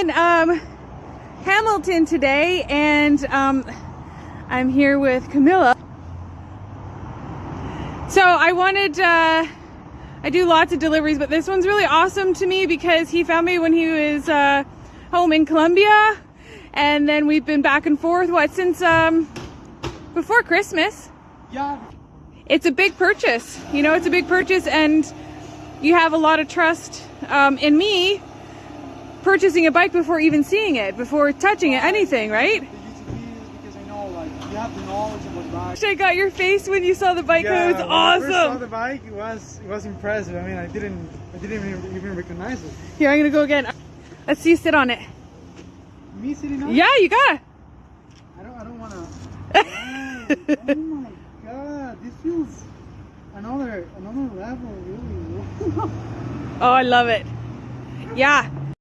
in um, Hamilton today and um, I'm here with Camilla. So I wanted, uh, I do lots of deliveries, but this one's really awesome to me because he found me when he was uh, home in Colombia. And then we've been back and forth, what, since um, before Christmas. Yeah. It's a big purchase, you know, it's a big purchase and you have a lot of trust um, in me purchasing a bike before even seeing it, before touching it, anything, right? The UTV is because I know, like, you have the knowledge about bikes. I got your face when you saw the bike. it was when I first saw awesome. the bike, it was it was impressive. I mean, I didn't I didn't even, even recognize it. Here, I'm gonna go again. Let's see you sit on it. Me sitting on? it? Yeah, you gotta. I don't I don't wanna. Oh my god, this feels another another level, really. Oh, I love it. Yeah.